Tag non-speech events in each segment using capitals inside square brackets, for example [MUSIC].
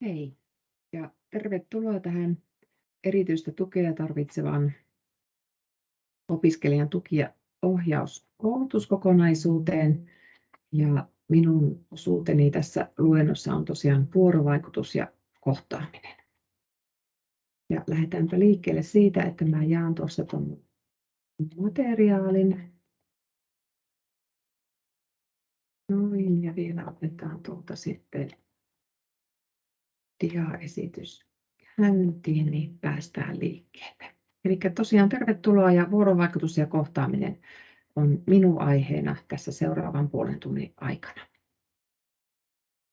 Hei ja tervetuloa tähän erityistä tukea tarvitsevan opiskelijan tuki- ja ohjauskoulutuskokonaisuuteen. Ja minun osuuteni tässä luennossa on tosiaan vuorovaikutus ja kohtaaminen. Ja lähdetäänpä liikkeelle siitä, että mä jaan tuossa ton materiaalin. Noin ja vielä otetaan tuolta sitten diaesitys käyntiin, niin päästään liikkeelle. Elikkä tosiaan tervetuloa ja vuorovaikutus ja kohtaaminen on minun aiheena tässä seuraavan puolen tunnin aikana.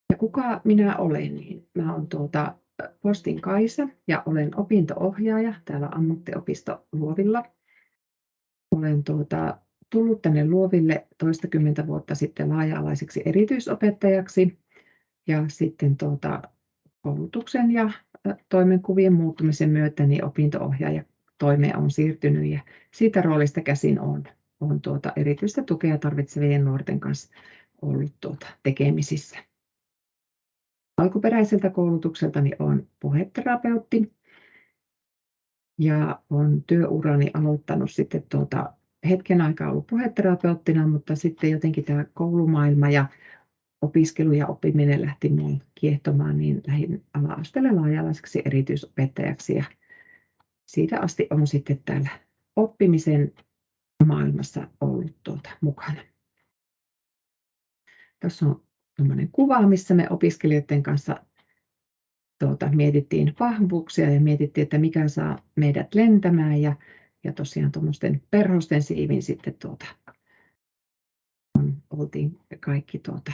Ja kuka minä olen, niin mä olen tuota Postin Kaisa ja olen opinto-ohjaaja täällä ammattiopisto Luovilla. Olen tuota, tullut tänne Luoville toistakymmentä vuotta sitten laaja-alaiseksi erityisopettajaksi ja sitten tuota, koulutuksen ja toimenkuvien muuttumisen myötä niin opinto-ohjaaja toimeen on siirtynyt ja siitä roolista käsin on, on tuota erityistä tukea tarvitsevien nuorten kanssa ollut tuota tekemisissä. Alkuperäiseltä koulutukseltani olen puheterapeutti ja olen työurani aloittanut sitten tuota, hetken aikaa ollut puheterapeuttina, mutta sitten jotenkin tämä koulumaailma ja opiskelu ja oppiminen lähti minun kiehtomaan, niin lähdin ala-asteelle laajalaiseksi erityisopettajaksi ja siitä asti olen sitten täällä oppimisen maailmassa ollut tuota mukana. Tässä on tämmöinen kuva, missä me opiskelijoiden kanssa tuota, mietittiin vahvuuksia ja mietittiin, että mikä saa meidät lentämään ja, ja tosiaan tuommoisten perhosten siivin sitten tuota, oltiin kaikki tuota,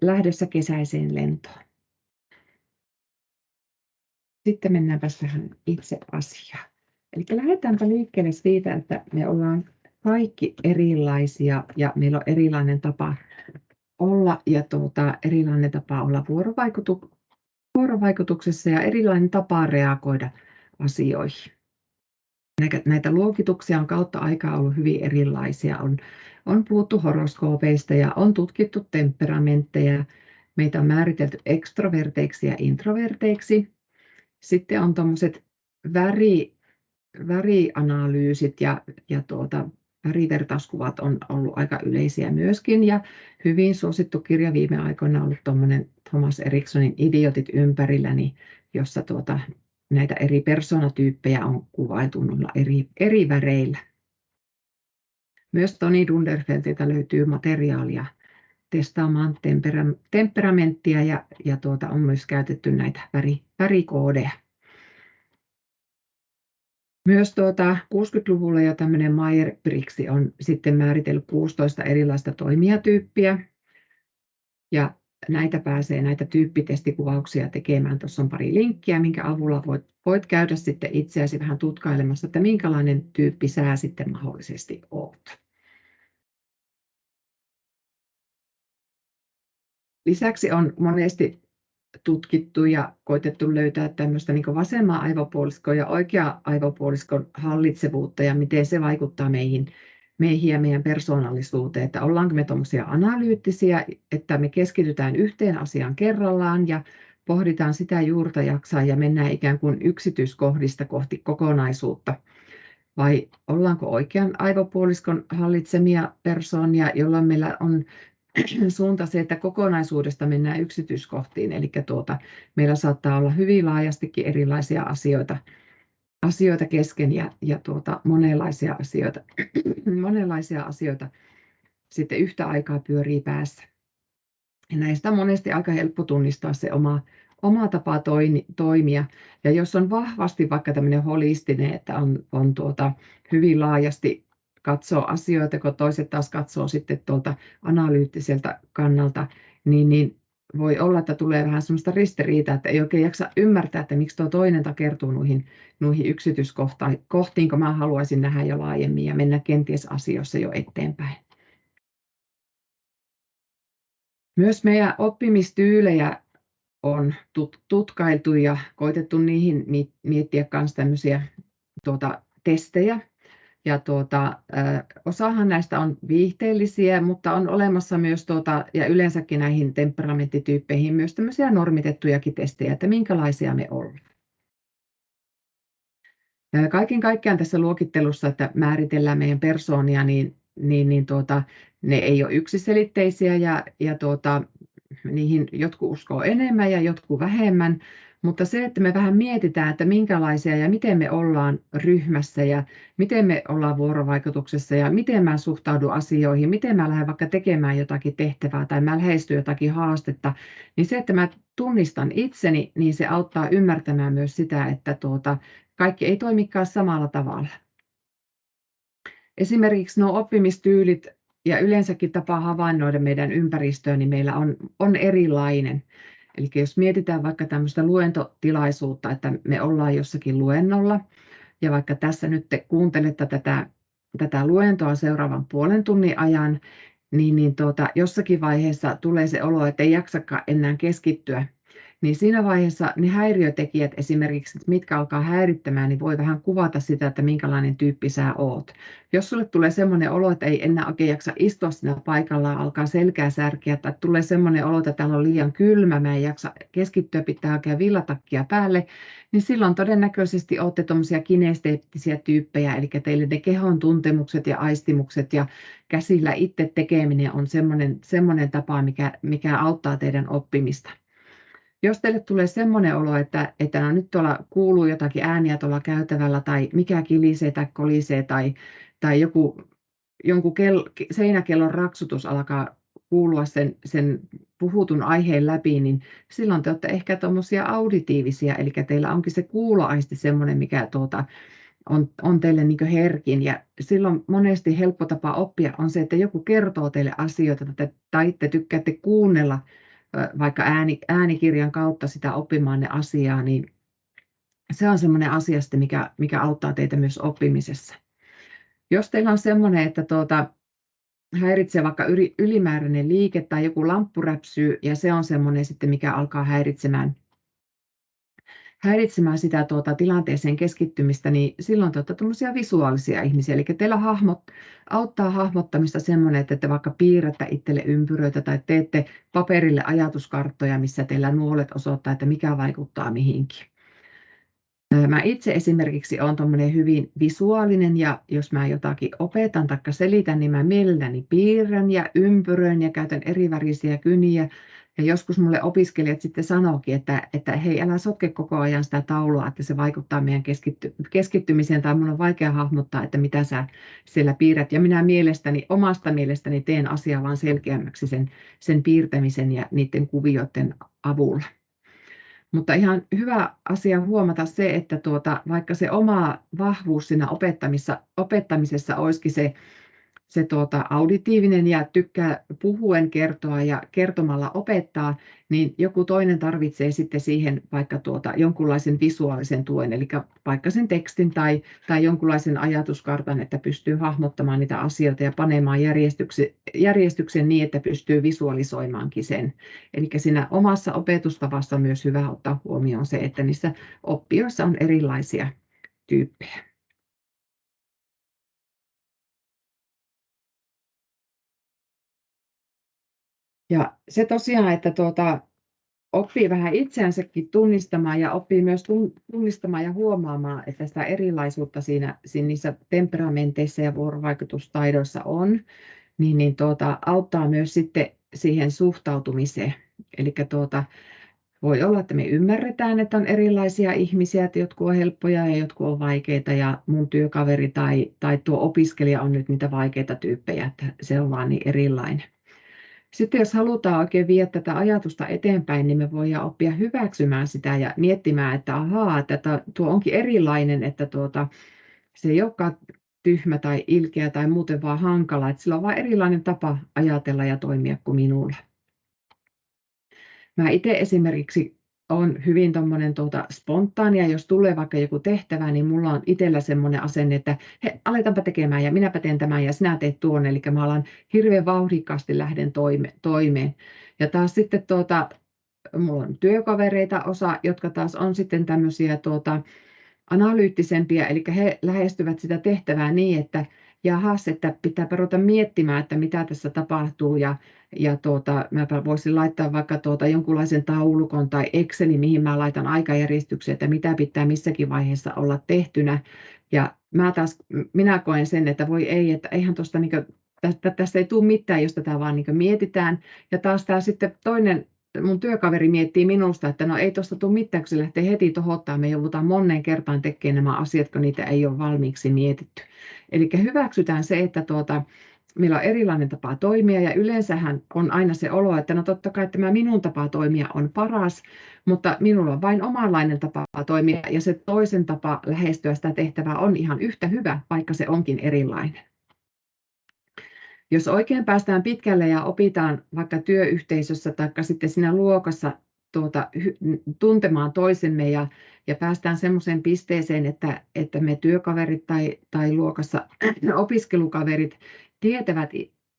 lähdössä kesäiseen lentoon. Sitten mennäänpä tähän itse asiaan. Eli lähdetäänpä liikkeelle siitä, että me ollaan kaikki erilaisia ja meillä on erilainen tapa olla ja tuota, erilainen tapa olla vuorovaikutu, vuorovaikutuksessa ja erilainen tapa reagoida asioihin. Näitä luokituksia on kautta aikaa ollut hyvin erilaisia. On on puhuttu horoskoopeista ja on tutkittu temperamentteja. Meitä on määritelty ekstroverteiksi ja introverteiksi. Sitten on tuommoiset väri, värianalyysit ja, ja tuota, värivertauskuvat on ollut aika yleisiä myöskin. Ja hyvin suosittu kirja viime aikoina on ollut tuommoinen Thomas Eriksonin Idiotit ympärilläni, jossa tuota, näitä eri persoonatyyppejä on kuvailtu eri, eri väreillä. Myös Toni Dunderfeltiltä löytyy materiaalia testaamaan tempera- temperamenttia ja, ja tuota, on myös käytetty näitä väri, värikoodeja. Myös tuota 60-luvulla jo tämmöinen Meyer-Briggs on sitten määritellyt 16 erilaista toimijatyyppiä. Ja näitä pääsee näitä tyyppitestikuvauksia tekemään. Tuossa on pari linkkiä, minkä avulla voit, voit käydä sitten itseäsi vähän tutkailemassa, että minkälainen tyyppi sä sitten mahdollisesti olet. Lisäksi on monesti tutkittu ja koitettu löytää tämmöistä niin vasemman aivopuoliskon ja oikea aivopuoliskon hallitsevuutta ja miten se vaikuttaa meihin, meihin ja meidän persoonallisuuteen, että ollaanko me tuommoisia analyyttisiä, että me keskitytään yhteen asiaan kerrallaan ja pohditaan sitä juurta jaksaa ja mennään ikään kuin yksityiskohdista kohti kokonaisuutta. Vai ollaanko oikean aivopuoliskon hallitsemia persoonia, jolloin meillä on [CLEARS THROAT] suunta se, että kokonaisuudesta mennään yksityiskohtiin. Eli tuota, meillä saattaa olla hyvin laajastikin erilaisia asioita, asioita kesken ja, ja tuota, monenlaisia, asioita, [CLEARS THROAT] monenlaisia asioita sitten yhtä aikaa pyörii päässä. Ja näistä on monesti aika helppo tunnistaa se oma, oma tapa toini, toimia. Ja jos on vahvasti vaikka tämmöinen holistinen, että on, on tuota, hyvin laajasti katsoo asioita, kun toiset taas katsoo sitten tuolta analyyttiseltä kannalta, niin, niin voi olla, että tulee vähän sellaista ristiriitaa, että ei oikein jaksa ymmärtää, että miksi tuo toinen takertuu noihin, noihin yksityiskohtiin, kun mä haluaisin nähdä jo laajemmin ja mennä kenties asioissa jo eteenpäin. Myös meidän oppimistyylejä on tutkailtu ja koitettu niihin miettiä myös tämmöisiä tuota, testejä, ja tuota, osahan näistä on viihteellisiä, mutta on olemassa myös tuota, ja yleensäkin näihin temperamenttityyppeihin myös tämmöisiä normitettujakin testejä, että minkälaisia me ollaan. Kaiken kaikkiaan tässä luokittelussa, että määritellään meidän persoonia, niin, niin, niin tuota, ne ei ole yksiselitteisiä ja, ja tuota, niihin jotkut uskoo enemmän ja jotkut vähemmän, mutta se, että me vähän mietitään, että minkälaisia ja miten me ollaan ryhmässä ja miten me ollaan vuorovaikutuksessa ja miten mä suhtaudun asioihin, miten mä lähden vaikka tekemään jotakin tehtävää tai mä lähestyn jotakin haastetta, niin se, että mä tunnistan itseni, niin se auttaa ymmärtämään myös sitä, että tuota, kaikki ei toimikaan samalla tavalla. Esimerkiksi nuo oppimistyylit ja yleensäkin tapa havainnoida meidän ympäristöä, niin meillä on, on erilainen. Eli jos mietitään vaikka tämmöistä luentotilaisuutta, että me ollaan jossakin luennolla, ja vaikka tässä nyt te kuuntelette tätä, tätä luentoa seuraavan puolen tunnin ajan, niin, niin tuota, jossakin vaiheessa tulee se olo, että ei jaksakaan enää keskittyä niin siinä vaiheessa ne häiriötekijät esimerkiksi, että mitkä alkaa häirittämään, niin voi vähän kuvata sitä, että minkälainen tyyppi sä oot. Jos sulle tulee semmoinen olo, että ei enää oikein jaksa istua siinä paikallaan, alkaa selkää särkeä, tai tulee semmoinen olo, että täällä on liian kylmä, mä en jaksa keskittyä, pitää hakea villatakkia päälle, niin silloin todennäköisesti olette tuommoisia kinesteettisiä tyyppejä, eli teille ne kehon tuntemukset ja aistimukset ja käsillä itse tekeminen on semmoinen, semmoinen tapa, mikä, mikä auttaa teidän oppimista jos teille tulee semmoinen olo, että, että no nyt tuolla kuuluu jotakin ääniä tuolla käytävällä tai mikä kilisee tai kolisee tai, tai joku, jonkun kel, seinäkellon raksutus alkaa kuulua sen, sen puhutun aiheen läpi, niin silloin te olette ehkä tuommoisia auditiivisia, eli teillä onkin se kuuloaisti semmoinen, mikä tuota, on, on teille niin herkin. Ja silloin monesti helppo tapa oppia on se, että joku kertoo teille asioita, tai te tykkäätte kuunnella vaikka ääni, äänikirjan kautta sitä oppimaan ne asiaa, niin se on semmoinen asia, mikä, mikä auttaa teitä myös oppimisessa. Jos teillä on semmoinen, että tuota, häiritsee vaikka ylimääräinen liike tai joku lamppu räpsyy ja se on semmoinen sitten, mikä alkaa häiritsemään häiritsemään sitä tuota, tilanteeseen keskittymistä, niin silloin te olette visuaalisia ihmisiä. Eli teillä hahmot, auttaa hahmottamista semmoinen, että te vaikka piirrätte itselle ympyröitä tai teette paperille ajatuskarttoja, missä teillä nuolet osoittaa, että mikä vaikuttaa mihinkin. Mä itse esimerkiksi olen hyvin visuaalinen ja jos mä jotakin opetan tai selitän, niin mä mielelläni piirrän ja ympyröin ja käytän erivärisiä kyniä ja joskus mulle opiskelijat sitten sanoikin, että, että hei, älä sotke koko ajan sitä taulua, että se vaikuttaa meidän keskitty, keskittymiseen, tai mun on vaikea hahmottaa, että mitä sä siellä piirrät. Ja minä mielestäni, omasta mielestäni teen asiaa vaan selkeämmäksi sen, sen piirtämisen ja niiden kuvioiden avulla. Mutta ihan hyvä asia huomata se, että tuota, vaikka se oma vahvuus siinä opettamisessa, opettamisessa olisikin se se tuota, auditiivinen ja tykkää puhuen kertoa ja kertomalla opettaa, niin joku toinen tarvitsee sitten siihen vaikka tuota, jonkunlaisen visuaalisen tuen, eli vaikka sen tekstin tai, tai jonkunlaisen ajatuskartan, että pystyy hahmottamaan niitä asioita ja panemaan järjestyksen, järjestyksen niin, että pystyy visualisoimaankin sen. Eli siinä omassa opetustavassa on myös hyvä ottaa huomioon se, että niissä oppijoissa on erilaisia tyyppejä. Ja se tosiaan, että tuota, oppii vähän itseänsäkin tunnistamaan ja oppii myös tunnistamaan ja huomaamaan, että sitä erilaisuutta siinä, siinä niissä temperamenteissa ja vuorovaikutustaidoissa on, niin, niin tuota, auttaa myös sitten siihen suhtautumiseen. Eli tuota, voi olla, että me ymmärretään, että on erilaisia ihmisiä, että jotkut on helppoja ja jotkut on vaikeita ja mun työkaveri tai, tai tuo opiskelija on nyt niitä vaikeita tyyppejä, että se on vaan niin erilainen. Sitten jos halutaan oikein viedä tätä ajatusta eteenpäin, niin me voidaan oppia hyväksymään sitä ja miettimään, että ahaa, että tuo onkin erilainen, että tuota, se ei olekaan tyhmä tai ilkeä tai muuten vaan hankala, että sillä on vain erilainen tapa ajatella ja toimia kuin minulla. Mä itse esimerkiksi on hyvin tuommoinen tuota, spontaania, jos tulee vaikka joku tehtävä, niin mulla on itsellä semmoinen asenne, että he, aletaanpa tekemään ja minäpä teen tämän ja sinä teet tuon, eli mä alan hirveän vauhdikkaasti lähden toime, toimeen. Ja taas sitten tuota, mulla on työkavereita osa, jotka taas on sitten tämmöisiä tuota, analyyttisempia, eli he lähestyvät sitä tehtävää niin, että jahas, että pitää ruveta miettimään, että mitä tässä tapahtuu ja, ja tuota, mä voisin laittaa vaikka tuota jonkunlaisen taulukon tai Excelin, mihin mä laitan aikajärjestyksen, että mitä pitää missäkin vaiheessa olla tehtynä. Ja mä taas, minä koen sen, että voi ei, että eihän tuosta niin tästä, tästä ei tule mitään, jos tätä vaan niin mietitään. Ja taas tämä sitten toinen mun työkaveri miettii minusta, että no ei tuosta tule mitään, kun se lähtee heti tohottaa. Me joudutaan moneen kertaan tekemään nämä asiat, kun niitä ei ole valmiiksi mietitty. Eli hyväksytään se, että tuota, meillä on erilainen tapa toimia ja yleensähän on aina se olo, että no totta kai tämä minun tapa toimia on paras, mutta minulla on vain omanlainen tapa toimia ja se toisen tapa lähestyä sitä tehtävää on ihan yhtä hyvä, vaikka se onkin erilainen. Jos oikein päästään pitkälle ja opitaan vaikka työyhteisössä tai sitten siinä luokassa tuota, tuntemaan toisemme ja, ja päästään semmoiseen pisteeseen, että, että me työkaverit tai, tai luokassa [CLEARS THROAT] opiskelukaverit tietävät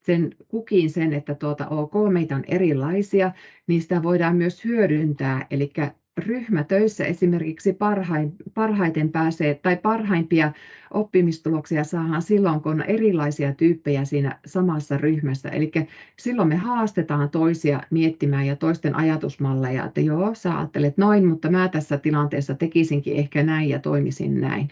sen kukin sen, että tuota, ok, meitä on erilaisia, niin sitä voidaan myös hyödyntää. Eli ryhmätöissä esimerkiksi parhain, parhaiten pääsee tai parhaimpia oppimistuloksia saadaan silloin, kun on erilaisia tyyppejä siinä samassa ryhmässä. Eli silloin me haastetaan toisia miettimään ja toisten ajatusmalleja, että joo, sä ajattelet noin, mutta mä tässä tilanteessa tekisinkin ehkä näin ja toimisin näin.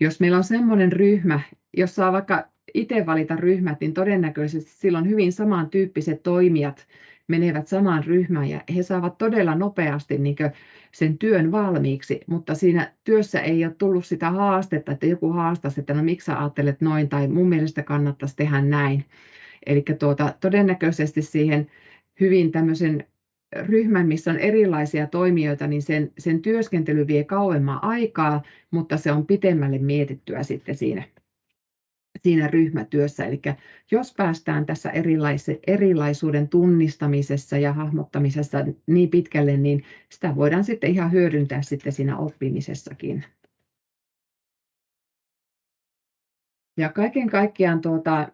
Jos meillä on sellainen ryhmä, jos saa vaikka itse valita ryhmät, niin todennäköisesti silloin hyvin samantyyppiset toimijat menevät samaan ryhmään ja he saavat todella nopeasti niin sen työn valmiiksi, mutta siinä työssä ei ole tullut sitä haastetta, että joku haastaisi, että no miksi sä ajattelet noin tai mun mielestä kannattaisi tehdä näin. Eli tuota, todennäköisesti siihen hyvin tämmöisen ryhmän, missä on erilaisia toimijoita, niin sen, sen työskentely vie kauemman aikaa, mutta se on pitemmälle mietittyä sitten siinä siinä ryhmätyössä. Eli jos päästään tässä erilaisuuden tunnistamisessa ja hahmottamisessa niin pitkälle, niin sitä voidaan sitten ihan hyödyntää sitten siinä oppimisessakin. Ja kaiken kaikkiaan tuota,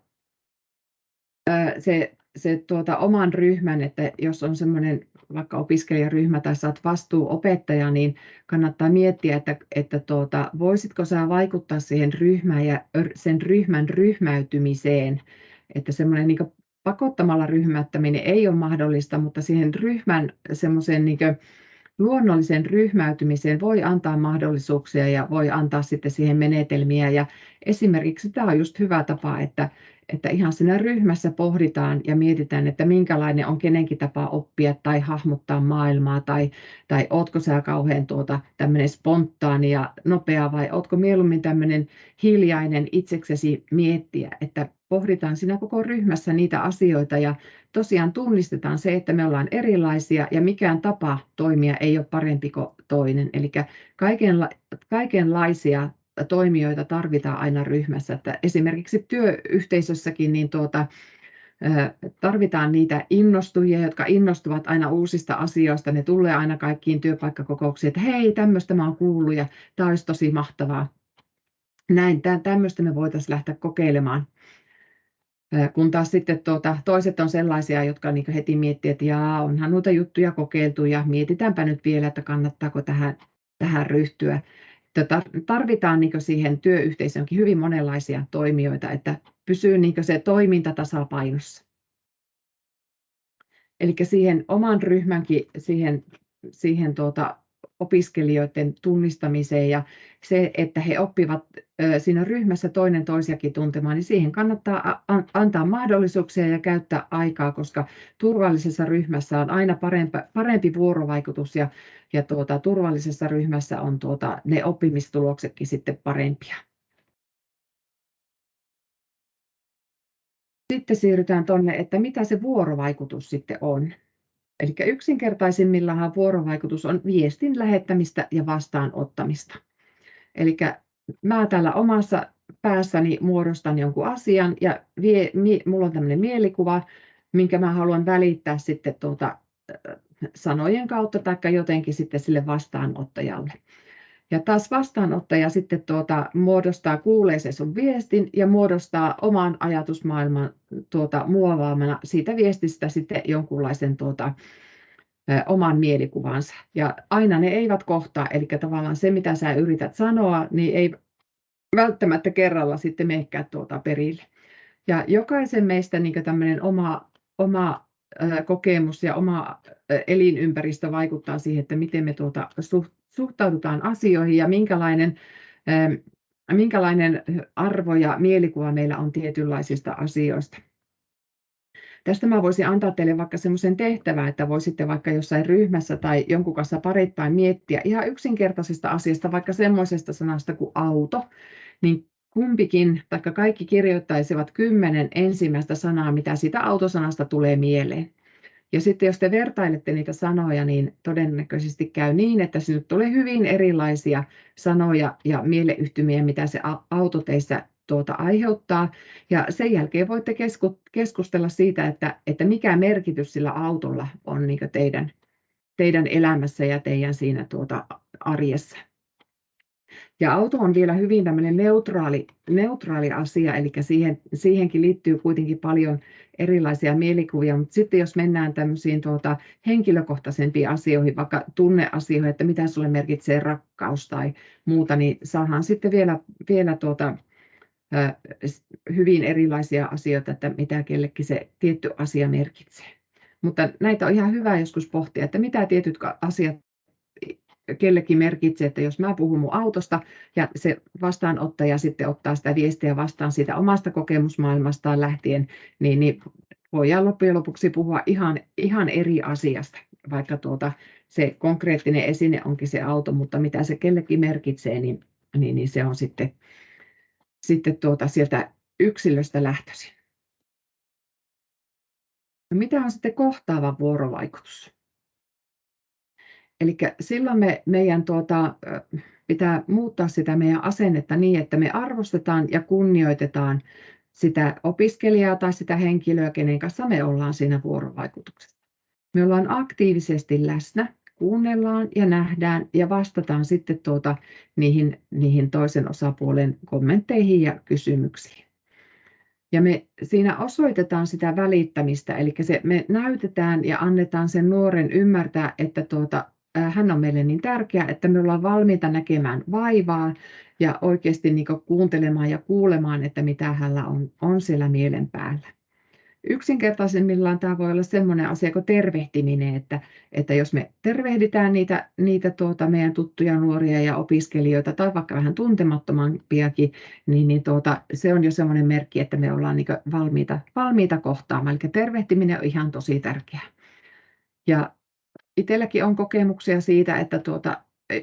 se, se tuota, oman ryhmän, että jos on semmoinen vaikka opiskelijaryhmä tai saat vastuuopettaja, niin kannattaa miettiä, että, että tuota, voisitko sä vaikuttaa siihen ryhmään ja sen ryhmän ryhmäytymiseen, että semmoinen niin pakottamalla ryhmättäminen ei ole mahdollista, mutta siihen ryhmän semmoisen niin luonnollisen ryhmäytymiseen voi antaa mahdollisuuksia ja voi antaa sitten siihen menetelmiä. Ja esimerkiksi tämä on just hyvä tapa, että, että ihan siinä ryhmässä pohditaan ja mietitään, että minkälainen on kenenkin tapa oppia tai hahmottaa maailmaa, tai, tai ootko sä kauhean tuota, tämmöinen spontaani ja nopea, vai ootko mieluummin tämmöinen hiljainen itseksesi miettiä, että pohditaan siinä koko ryhmässä niitä asioita ja tosiaan tunnistetaan se, että me ollaan erilaisia ja mikään tapa toimia ei ole parempi kuin toinen. Eli kaikenla- kaikenlaisia toimijoita tarvitaan aina ryhmässä. Että esimerkiksi työyhteisössäkin niin tuota, tarvitaan niitä innostujia, jotka innostuvat aina uusista asioista. Ne tulee aina kaikkiin työpaikkakokouksiin, että hei, tämmöistä mä oon kuullut ja tämä olisi tosi mahtavaa. Näin, tämmöistä me voitaisiin lähteä kokeilemaan. Kun taas sitten tuota, toiset on sellaisia, jotka niin heti miettii, että jaa, onhan noita juttuja kokeiltu ja mietitäänpä nyt vielä, että kannattaako tähän, tähän ryhtyä. Tarvitaan niin siihen työyhteisöönkin hyvin monenlaisia toimijoita, että pysyy niin se toiminta tasapainossa. Eli siihen oman ryhmänkin siihen, siihen tuota, opiskelijoiden tunnistamiseen ja se, että he oppivat siinä ryhmässä toinen toisiakin tuntemaan, niin siihen kannattaa antaa mahdollisuuksia ja käyttää aikaa, koska turvallisessa ryhmässä on aina parempi, parempi vuorovaikutus ja, ja tuota, turvallisessa ryhmässä on tuota, ne oppimistuloksetkin sitten parempia. Sitten siirrytään tuonne, että mitä se vuorovaikutus sitten on. Eli yksinkertaisimmillaan vuorovaikutus on viestin lähettämistä ja vastaanottamista. Eli mä täällä omassa päässäni muodostan jonkun asian ja vie, mi, mulla on tämmöinen mielikuva, minkä mä haluan välittää sitten tuota, sanojen kautta tai jotenkin sitten sille vastaanottajalle. Ja taas vastaanottaja sitten tuota, muodostaa, kuulee se sun viestin ja muodostaa oman ajatusmaailman tuota, muovaamana siitä viestistä sitten jonkunlaisen tuota, oman mielikuvansa. Ja aina ne eivät kohtaa, eli tavallaan se, mitä sä yrität sanoa, niin ei välttämättä kerralla sitten menekään tuota perille. Ja jokaisen meistä niin tämmöinen oma, oma kokemus ja oma elinympäristö vaikuttaa siihen, että miten me tuota suhtaudutaan asioihin ja minkälainen, minkälainen arvo ja mielikuva meillä on tietynlaisista asioista. Tästä mä voisin antaa teille vaikka semmoisen tehtävän, että voisitte vaikka jossain ryhmässä tai jonkun kanssa pareittain miettiä ihan yksinkertaisesta asiasta, vaikka semmoisesta sanasta kuin auto, niin kumpikin, tai kaikki kirjoittaisivat kymmenen ensimmäistä sanaa, mitä siitä autosanasta tulee mieleen. Ja sitten jos te vertailette niitä sanoja, niin todennäköisesti käy niin, että sinne tulee hyvin erilaisia sanoja ja mieleyhtymiä, mitä se auto teissä tuota aiheuttaa. Ja sen jälkeen voitte keskustella siitä, että, että mikä merkitys sillä autolla on niin teidän, teidän elämässä ja teidän siinä tuota arjessa. Ja auto on vielä hyvin tämmöinen neutraali, neutraali asia, eli siihen, siihenkin liittyy kuitenkin paljon erilaisia mielikuvia, mutta sitten jos mennään tämmöisiin tuota, henkilökohtaisempiin asioihin, vaikka tunneasioihin, että mitä sulle merkitsee rakkaus tai muuta, niin saadaan sitten vielä, vielä tuota, hyvin erilaisia asioita, että mitä kellekin se tietty asia merkitsee. Mutta näitä on ihan hyvä joskus pohtia, että mitä tietyt asiat kellekin merkitsee, että jos mä puhun mun autosta ja se vastaanottaja sitten ottaa sitä viestiä vastaan siitä omasta kokemusmaailmastaan lähtien, niin, niin voidaan loppujen lopuksi puhua ihan, ihan eri asiasta, vaikka tuota, se konkreettinen esine onkin se auto, mutta mitä se kellekin merkitsee, niin, niin, niin se on sitten, sitten tuota sieltä yksilöstä lähtöisin. No mitä on sitten kohtaava vuorovaikutus? Eli silloin me, meidän tuota, pitää muuttaa sitä meidän asennetta niin, että me arvostetaan ja kunnioitetaan sitä opiskelijaa tai sitä henkilöä, kenen kanssa me ollaan siinä vuorovaikutuksessa. Me ollaan aktiivisesti läsnä, kuunnellaan ja nähdään ja vastataan sitten tuota niihin, niihin toisen osapuolen kommentteihin ja kysymyksiin. Ja me siinä osoitetaan sitä välittämistä, eli se, me näytetään ja annetaan sen nuoren ymmärtää, että tuota, hän on meille niin tärkeä, että me ollaan valmiita näkemään vaivaa ja oikeasti niin kuuntelemaan ja kuulemaan, että mitä hänellä on, on siellä mielen päällä. Yksinkertaisemmillaan tämä voi olla sellainen asia kuin tervehtiminen, että, että jos me tervehditään niitä, niitä tuota meidän tuttuja nuoria ja opiskelijoita tai vaikka vähän tuntemattomampiakin, niin, niin tuota, se on jo sellainen merkki, että me ollaan niin valmiita, valmiita kohtaamaan. Eli tervehtiminen on ihan tosi tärkeää. Ja itselläkin on kokemuksia siitä, että tuota, e,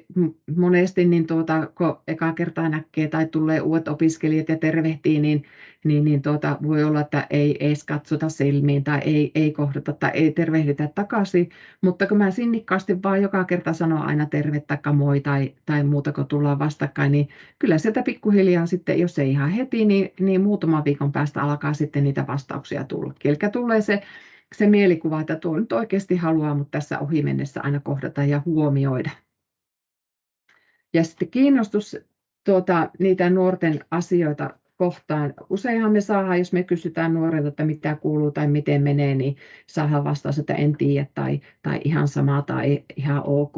monesti niin tuota, kun eka kertaa näkee tai tulee uudet opiskelijat ja tervehtii, niin, niin, niin tuota, voi olla, että ei edes katsota silmiin tai ei, ei kohdata tai ei tervehditä takaisin. Mutta kun mä sinnikkaasti vaan joka kerta sanon aina terve tai moi tai, tai muuta, kun tullaan vastakkain, niin kyllä sieltä pikkuhiljaa sitten, jos ei ihan heti, niin, niin muutaman viikon päästä alkaa sitten niitä vastauksia tulla. Eli tulee se se mielikuva, että tuo nyt oikeasti haluaa mutta tässä ohi mennessä aina kohdata ja huomioida. Ja sitten kiinnostus tuota, niitä nuorten asioita kohtaan. Useinhan me saadaan, jos me kysytään nuorilta, että mitä kuuluu tai miten menee, niin saadaan vastaus, että en tiedä tai, tai ihan sama tai ihan ok.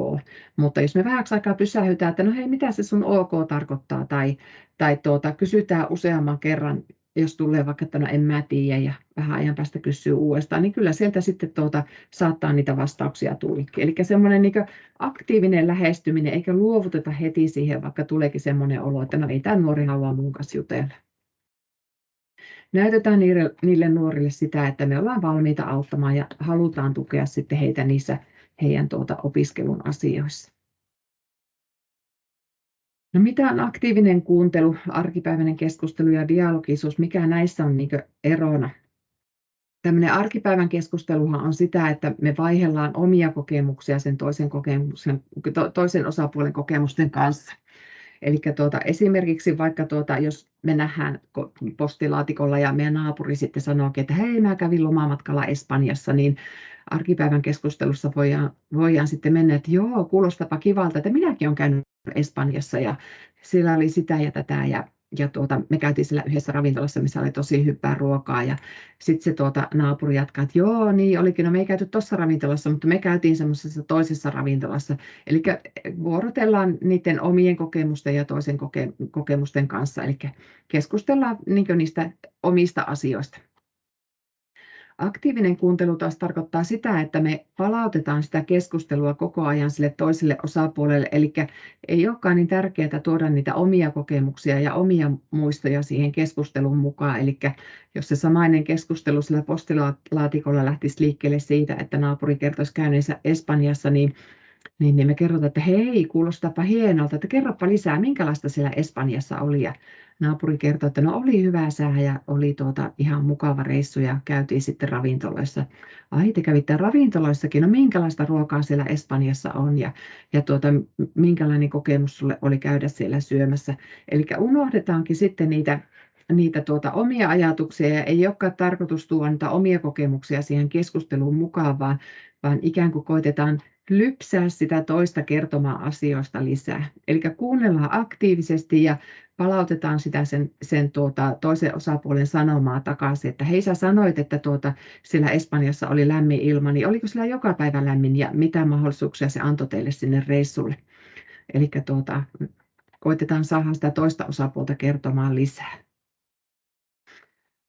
Mutta jos me vähäksi aikaa pysähytään, että no hei, mitä se sun ok tarkoittaa tai, tai tuota, kysytään useamman kerran jos tulee vaikka, että no en mä tiedä ja vähän ajan päästä kysyy uudestaan, niin kyllä sieltä sitten tuota, saattaa niitä vastauksia tulla. Eli semmoinen niin aktiivinen lähestyminen, eikä luovuteta heti siihen, vaikka tuleekin semmoinen olo, että no ei tämä nuori halua mun kanssa jutella. Näytetään niille, niille nuorille sitä, että me ollaan valmiita auttamaan ja halutaan tukea sitten heitä niissä heidän tuota opiskelun asioissa. No mitä on aktiivinen kuuntelu, arkipäiväinen keskustelu ja dialogisuus, mikä näissä on niin erona? Tämmöinen arkipäivän keskusteluhan on sitä, että me vaihellaan omia kokemuksia sen toisen, kokemuksen, toisen osapuolen kokemusten kanssa. Eli tuota, esimerkiksi vaikka tuota, jos me nähdään postilaatikolla ja meidän naapuri sitten sanoo, että hei mä kävin lomamatkalla Espanjassa, niin arkipäivän keskustelussa voidaan, voidaan sitten mennä, että joo, kuulostapa kivalta, että minäkin olen käynyt Espanjassa ja siellä oli sitä ja tätä ja, ja tuota, me käytiin siellä yhdessä ravintolassa, missä oli tosi hyvää ruokaa ja sitten se tuota, naapuri jatkaa, että joo, niin olikin, no me ei käyty tuossa ravintolassa, mutta me käytiin semmoisessa toisessa ravintolassa. Eli vuorotellaan niiden omien kokemusten ja toisen koke- kokemusten kanssa, eli keskustellaan niin niistä omista asioista. Aktiivinen kuuntelu taas tarkoittaa sitä, että me palautetaan sitä keskustelua koko ajan sille toiselle osapuolelle, eli ei olekaan niin tärkeää tuoda niitä omia kokemuksia ja omia muistoja siihen keskustelun mukaan. Eli jos se samainen keskustelu sillä postilaatikolla lähtisi liikkeelle siitä, että naapuri kertoisi käyneensä Espanjassa, niin niin, niin me kerrotaan, että hei, kuulostapa hienolta, että kerropa lisää, minkälaista siellä Espanjassa oli. Ja naapuri kertoi, että no oli hyvä sää ja oli tuota ihan mukava reissu ja käytiin sitten ravintoloissa. Ai te kävitte ravintoloissakin, no minkälaista ruokaa siellä Espanjassa on ja, ja tuota, minkälainen kokemus sulle oli käydä siellä syömässä. Eli unohdetaankin sitten niitä niitä tuota omia ajatuksia ja ei olekaan tarkoitus tuoda niitä omia kokemuksia siihen keskusteluun mukaan, vaan, vaan ikään kuin koitetaan lypsää sitä toista kertomaan asioista lisää. Eli kuunnellaan aktiivisesti ja palautetaan sitä sen, sen tuota, toisen osapuolen sanomaa takaisin, että hei sä sanoit, että tuota, siellä Espanjassa oli lämmin ilma, niin oliko siellä joka päivä lämmin ja mitä mahdollisuuksia se antoi teille sinne reissulle. Eli tuota, koitetaan saada sitä toista osapuolta kertomaan lisää.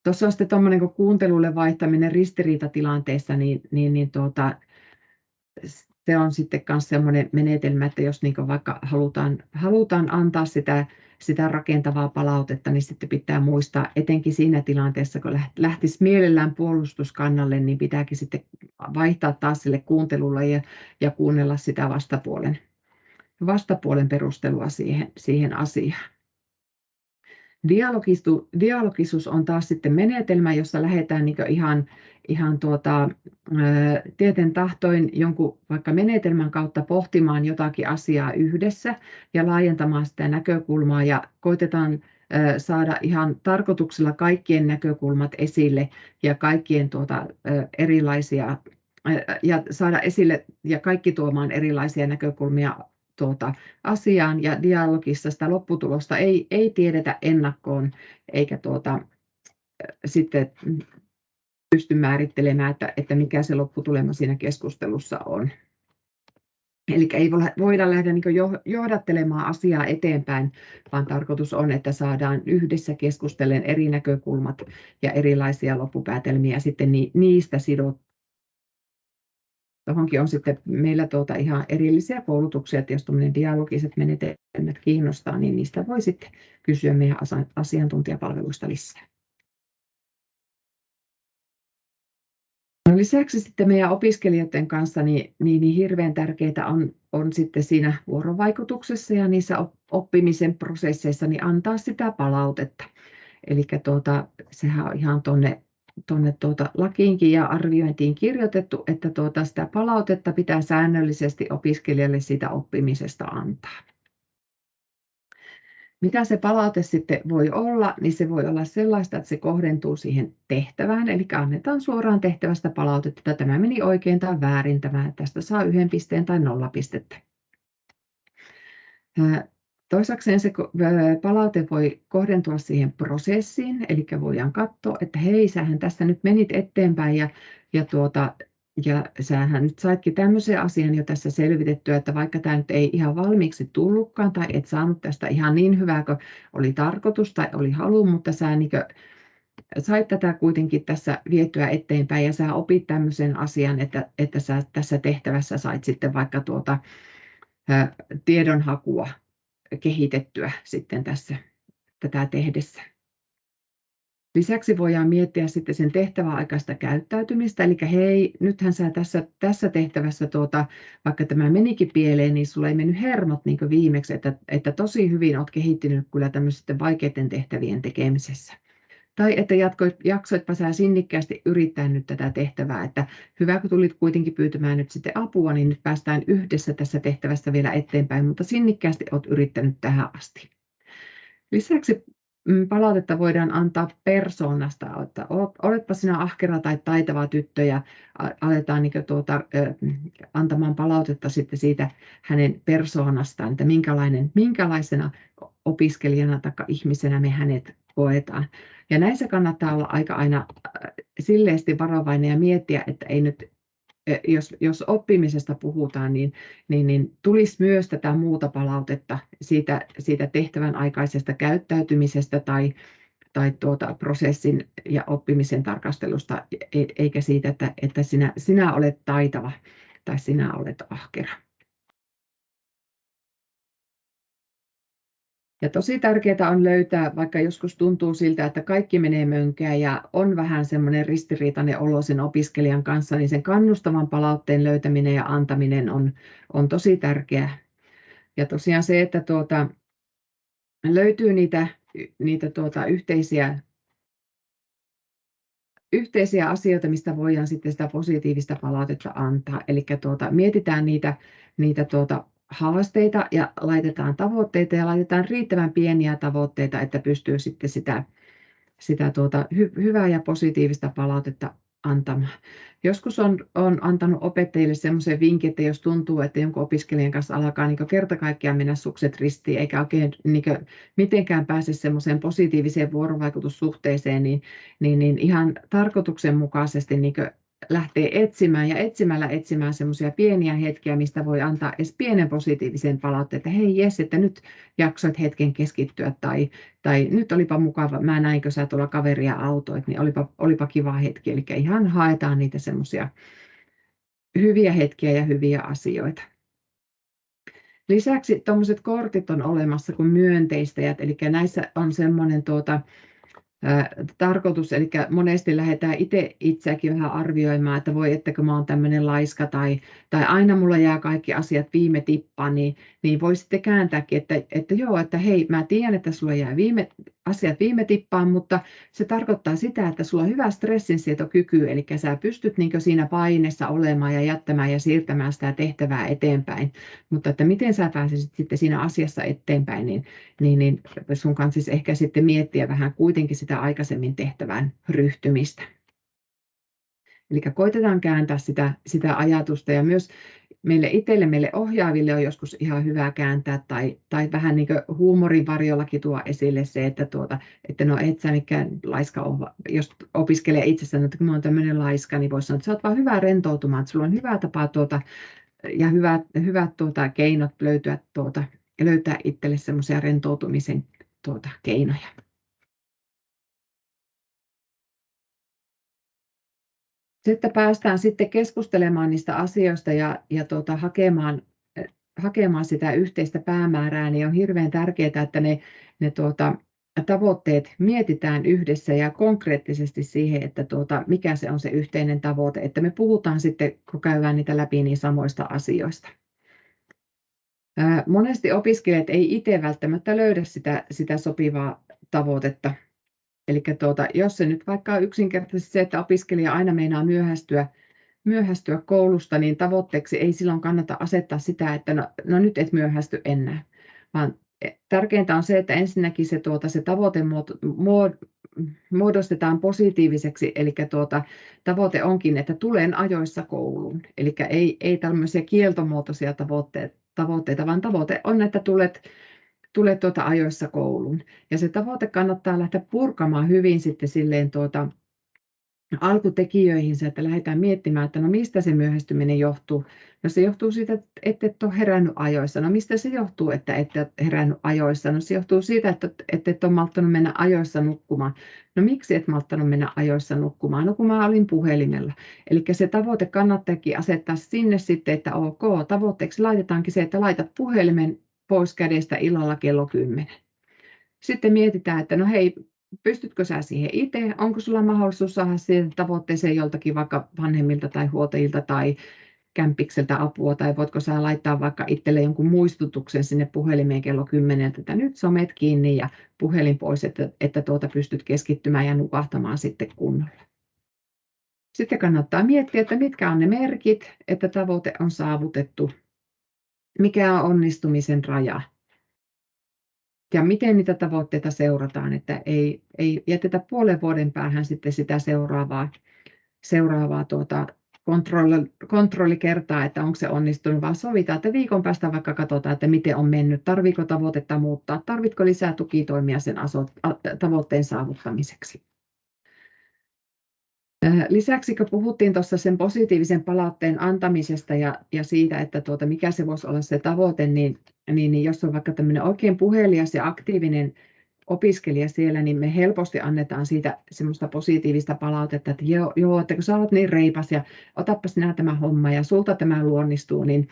Tuossa on sitten tuommoinen kuuntelulle vaihtaminen ristiriitatilanteessa, niin, niin, niin tuota, se on sitten myös sellainen menetelmä, että jos niin vaikka halutaan, halutaan antaa sitä, sitä rakentavaa palautetta, niin sitten pitää muistaa, etenkin siinä tilanteessa, kun lähtisi mielellään puolustuskannalle, niin pitääkin sitten vaihtaa taas sille kuuntelulle ja, ja kuunnella sitä vastapuolen, vastapuolen perustelua siihen, siihen asiaan. Dialogisuus on taas sitten menetelmä, jossa lähdetään niin ihan, ihan tuota, tieten tahtoin jonkun vaikka menetelmän kautta pohtimaan jotakin asiaa yhdessä ja laajentamaan sitä näkökulmaa ja koitetaan saada ihan tarkoituksella kaikkien näkökulmat esille ja kaikkien tuota, erilaisia ja saada esille ja kaikki tuomaan erilaisia näkökulmia tuota, asiaan ja dialogissa sitä lopputulosta ei, ei tiedetä ennakkoon eikä tuota, sitten pysty määrittelemään, että, että mikä se lopputulema siinä keskustelussa on. Eli ei voida lähteä niin johdattelemaan asiaa eteenpäin, vaan tarkoitus on, että saadaan yhdessä keskustellen eri näkökulmat ja erilaisia loppupäätelmiä sitten niistä Tuohonkin on sitten meillä tuota ihan erillisiä koulutuksia, että jos tuommoinen dialogiset menetelmät kiinnostaa, niin niistä voi sitten kysyä meidän asiantuntijapalveluista lisää. No lisäksi sitten meidän opiskelijoiden kanssa niin, niin, niin hirveän tärkeää on, on sitten siinä vuorovaikutuksessa ja niissä oppimisen prosesseissa niin antaa sitä palautetta. Eli tuota, sehän on ihan tuonne tuonne tuota lakiinkin ja arviointiin kirjoitettu, että tuota sitä palautetta pitää säännöllisesti opiskelijalle siitä oppimisesta antaa. Mitä se palaute sitten voi olla, niin se voi olla sellaista, että se kohdentuu siihen tehtävään, eli annetaan suoraan tehtävästä palautetta, että tämä meni oikein tai väärin, tämä, tästä saa yhden pisteen tai nolla pistettä. Toisakseen se palaute voi kohdentua siihen prosessiin, eli voidaan katsoa, että hei, sähän tässä nyt menit eteenpäin ja, ja, tuota, ja sähän nyt saitkin tämmöisen asian jo tässä selvitettyä, että vaikka tämä nyt ei ihan valmiiksi tullutkaan tai et saanut tästä ihan niin hyvää kuin oli tarkoitus tai oli halu, mutta sä niin sait tätä kuitenkin tässä vietyä eteenpäin ja sä opit tämmöisen asian, että, että sä tässä tehtävässä sait sitten vaikka tuota, tiedonhakua kehitettyä sitten tässä tätä tehdessä. Lisäksi voidaan miettiä sitten sen tehtäväaikaista käyttäytymistä, eli hei, nythän sä tässä, tässä tehtävässä, tuota, vaikka tämä menikin pieleen, niin sulla ei mennyt hermot niin viimeksi, että, että tosi hyvin olet kehittynyt kyllä tämmöisten vaikeiden tehtävien tekemisessä. Tai että jatkoit, jaksoitpa sä sinnikkäästi yrittää nyt tätä tehtävää, että hyvä kun tulit kuitenkin pyytämään nyt sitten apua, niin nyt päästään yhdessä tässä tehtävässä vielä eteenpäin, mutta sinnikkäästi olet yrittänyt tähän asti. Lisäksi mm, palautetta voidaan antaa persoonasta, että oletpa sinä ahkera tai taitava tyttö ja aletaan niin tuota, antamaan palautetta sitten siitä hänen persoonastaan, että minkälainen, minkälaisena opiskelijana tai ihmisenä me hänet koetaan. Ja näissä kannattaa olla aika aina silleesti varovainen ja miettiä, että ei nyt jos, jos oppimisesta puhutaan, niin, niin, niin tulisi myös tätä muuta palautetta siitä, siitä tehtävän aikaisesta käyttäytymisestä tai, tai tuota prosessin ja oppimisen tarkastelusta, e, eikä siitä, että, että sinä, sinä olet taitava tai sinä olet ahkera. Ja tosi tärkeää on löytää, vaikka joskus tuntuu siltä, että kaikki menee mönkään ja on vähän semmoinen ristiriitainen olo sen opiskelijan kanssa, niin sen kannustavan palautteen löytäminen ja antaminen on, on tosi tärkeää. Ja tosiaan se, että tuota, löytyy niitä, niitä tuota, yhteisiä, yhteisiä asioita, mistä voidaan sitten sitä positiivista palautetta antaa. Eli tuota, mietitään niitä, niitä tuota, haasteita ja laitetaan tavoitteita ja laitetaan riittävän pieniä tavoitteita, että pystyy sitten sitä, sitä tuota, hy, hyvää ja positiivista palautetta antamaan. Joskus on, on antanut opettajille semmoisen vinkin, että jos tuntuu, että jonkun opiskelijan kanssa alkaa niin kerta kaikkiaan mennä sukset ristiin, eikä oikein niin mitenkään pääse semmoiseen positiiviseen vuorovaikutussuhteeseen, niin, niin, niin ihan tarkoituksenmukaisesti niin lähtee etsimään ja etsimällä etsimään semmoisia pieniä hetkiä, mistä voi antaa edes pienen positiivisen palautteen, että hei jes, että nyt jaksoit hetken keskittyä tai, tai nyt olipa mukava, mä näinkö sä tuolla kaveria autoit, niin olipa, olipa kiva hetki. Eli ihan haetaan niitä semmoisia hyviä hetkiä ja hyviä asioita. Lisäksi tuommoiset kortit on olemassa kuin myönteistäjät, eli näissä on semmoinen tuota, tarkoitus, eli monesti lähdetään itse itseäkin vähän arvioimaan, että voi, ettäkö mä oon tämmöinen laiska tai, tai aina mulla jää kaikki asiat viime tippaan, niin, niin voi sitten kääntääkin, että, että joo, että hei, mä tiedän, että sulla jää viime, asiat viime tippaan, mutta se tarkoittaa sitä, että sulla on hyvä stressinsietokyky, eli sä pystyt niin siinä paineessa olemaan ja jättämään ja siirtämään sitä tehtävää eteenpäin, mutta että miten sä pääsisit sitten siinä asiassa eteenpäin, niin, niin, niin sun kanssa siis ehkä sitten miettiä vähän kuitenkin sitä aikaisemmin tehtävään ryhtymistä. Eli koitetaan kääntää sitä, sitä ajatusta ja myös meille itselle, meille ohjaaville on joskus ihan hyvä kääntää tai, tai vähän niin kuin huumorin varjollakin tuo esille se, että, tuota, että no et sä mikään laiska ole, jos opiskelee itsessään, että kun mä oon tämmöinen laiska, niin voisi sanoa, että sä oot vaan hyvä rentoutumaan, että sulla on hyvä tapa tuota, ja hyvät, hyvät tuota, keinot löytyä tuota, löytää itselle semmoisia rentoutumisen tuota, keinoja. Sitten päästään sitten keskustelemaan niistä asioista ja, ja tuota, hakemaan, hakemaan sitä yhteistä päämäärää, niin on hirveän tärkeää, että ne, ne tuota, tavoitteet mietitään yhdessä ja konkreettisesti siihen, että tuota, mikä se on se yhteinen tavoite, että me puhutaan sitten, kun käydään niitä läpi niin samoista asioista. Monesti opiskelijat ei itse välttämättä löydä sitä, sitä sopivaa tavoitetta Eli tuota, jos se nyt vaikka on yksinkertaisesti se, että opiskelija aina meinaa myöhästyä, myöhästyä koulusta, niin tavoitteeksi ei silloin kannata asettaa sitä, että no, no nyt et myöhästy enää, vaan e, tärkeintä on se, että ensinnäkin se, tuota, se tavoite muodostetaan positiiviseksi, eli tuota, tavoite onkin, että tulen ajoissa kouluun. Eli ei, ei tämmöisiä kieltomuotoisia tavoitteita, tavoitteita, vaan tavoite on, että tulet tule tuota ajoissa kouluun. Ja se tavoite kannattaa lähteä purkamaan hyvin sitten silleen tuota, alkutekijöihin, että lähdetään miettimään, että no mistä se myöhästyminen johtuu. No se johtuu siitä, että et ole herännyt ajoissa. No mistä se johtuu, että et ole herännyt ajoissa? No se johtuu siitä, että, että et ole malttanut mennä ajoissa nukkumaan. No miksi et malttanut mennä ajoissa nukkumaan? No kun mä olin puhelimella. Eli se tavoite kannattaakin asettaa sinne sitten, että ok, tavoitteeksi laitetaankin se, että laitat puhelimen pois kädestä illalla kello 10. Sitten mietitään, että no hei, pystytkö sä siihen itse? Onko sulla mahdollisuus saada siihen tavoitteeseen joltakin vaikka vanhemmilta tai huoltajilta tai kämpikseltä apua, tai voitko sä laittaa vaikka itselle jonkun muistutuksen sinne puhelimeen kello 10, että nyt somet kiinni ja puhelin pois, että, että tuota pystyt keskittymään ja nukahtamaan sitten kunnolla. Sitten kannattaa miettiä, että mitkä on ne merkit, että tavoite on saavutettu mikä on onnistumisen raja ja miten niitä tavoitteita seurataan, että ei, ei jätetä puolen vuoden päähän sitten sitä seuraavaa, seuraavaa tuota kontrolli, kontrolli kertaa, että onko se onnistunut, vaan sovitaan, että viikon päästä vaikka katsotaan, että miten on mennyt, tarviko tavoitetta muuttaa, tarvitko lisää tukitoimia sen tavoitteen saavuttamiseksi. Lisäksi kun puhuttiin tuossa sen positiivisen palautteen antamisesta ja, ja siitä, että tuota, mikä se voisi olla se tavoite, niin, niin, niin jos on vaikka tämmöinen oikein puhelias ja aktiivinen opiskelija siellä, niin me helposti annetaan siitä semmoista positiivista palautetta, että joo, joo että kun sä olet niin reipas ja otappa sinä tämä homma ja sulta tämä luonnistuu, niin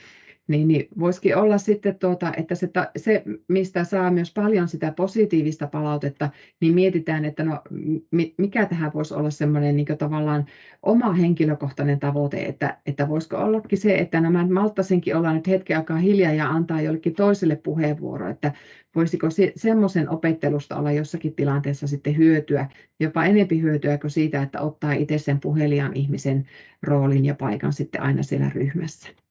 niin, niin voisikin olla sitten, tuota, että se, se, mistä saa myös paljon sitä positiivista palautetta, niin mietitään, että no, mikä tähän voisi olla semmoinen niin tavallaan oma henkilökohtainen tavoite, että, että voisiko ollakin se, että nämä malttasinkin olla nyt hetken aikaa hiljaa ja antaa jollekin toiselle puheenvuoro, että voisiko se, semmoisen opettelusta olla jossakin tilanteessa sitten hyötyä, jopa enempi hyötyä kuin siitä, että ottaa itse sen puhelijan ihmisen roolin ja paikan sitten aina siellä ryhmässä.